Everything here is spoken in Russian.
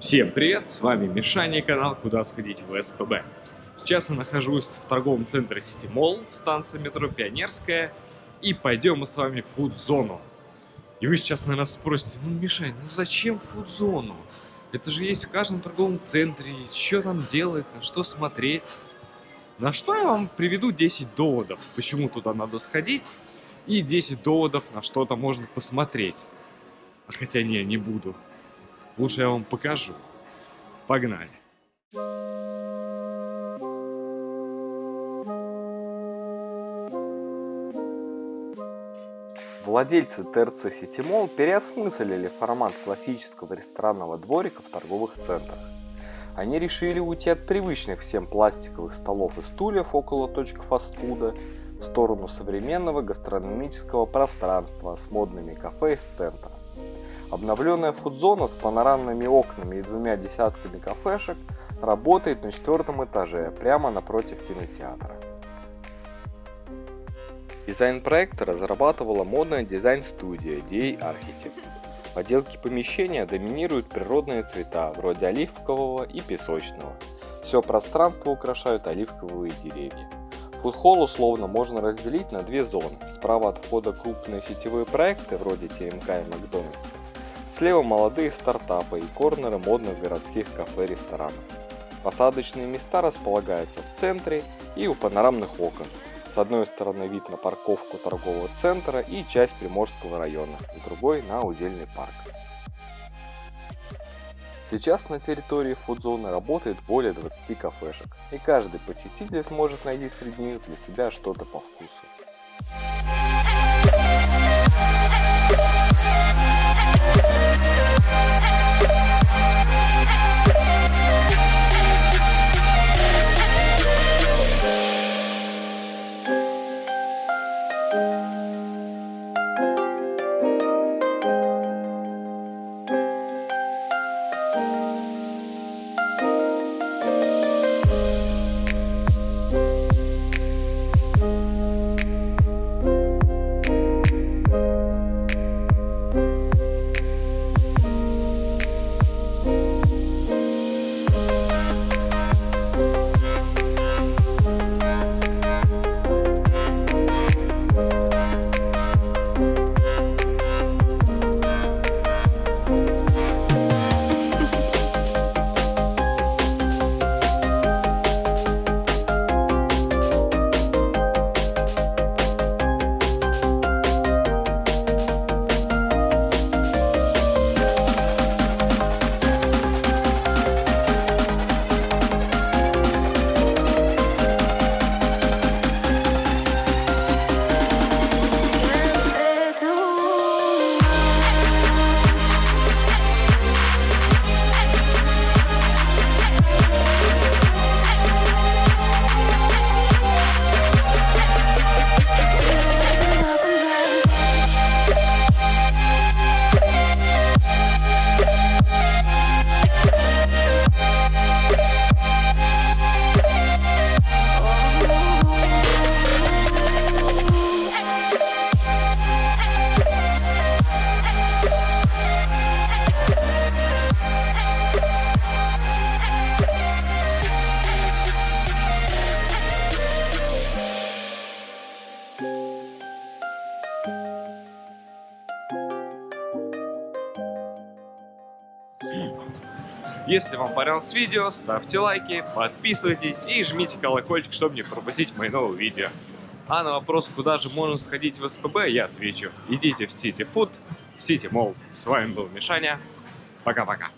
Всем привет, с вами Мишаня и канал «Куда сходить в СПБ». Сейчас я нахожусь в торговом центре Сити Молл, станция метро Пионерская, и пойдем мы с вами в фуд-зону. И вы сейчас, наверное, спросите, ну, Мишань, ну зачем фуд-зону? Это же есть в каждом торговом центре, что там делать, на что смотреть. На что я вам приведу 10 доводов, почему туда надо сходить, и 10 доводов, на что там можно посмотреть. А хотя не, не буду. Лучше я вам покажу. Погнали. Владельцы ТРЦ Ситимол переосмыслили формат классического ресторанного дворика в торговых центрах. Они решили уйти от привычных всем пластиковых столов и стульев около точек фастфуда в сторону современного гастрономического пространства с модными кафе из центра. Обновленная фудзона с панорамными окнами и двумя десятками кафешек работает на четвертом этаже, прямо напротив кинотеатра. Дизайн проекта разрабатывала модная дизайн-студия DA Architects. В отделке помещения доминируют природные цвета, вроде оливкового и песочного. Все пространство украшают оливковые деревья. Фудхолл условно можно разделить на две зоны. Справа от входа крупные сетевые проекты, вроде ТМК и Макдональдса. Слева молодые стартапы и корнеры модных городских кафе и ресторанов. Посадочные места располагаются в центре и у панорамных окон. С одной стороны вид на парковку торгового центра и часть Приморского района, с другой на удельный парк. Сейчас на территории фудзоны работает более 20 кафешек, и каждый посетитель сможет найти среди них для себя что-то по вкусу. Hey. Если вам понравилось видео, ставьте лайки, подписывайтесь и жмите колокольчик, чтобы не пропустить мои новые видео. А на вопрос, куда же можно сходить в СПБ, я отвечу. Идите в City Food, в City Mall. С вами был Мишаня. Пока-пока.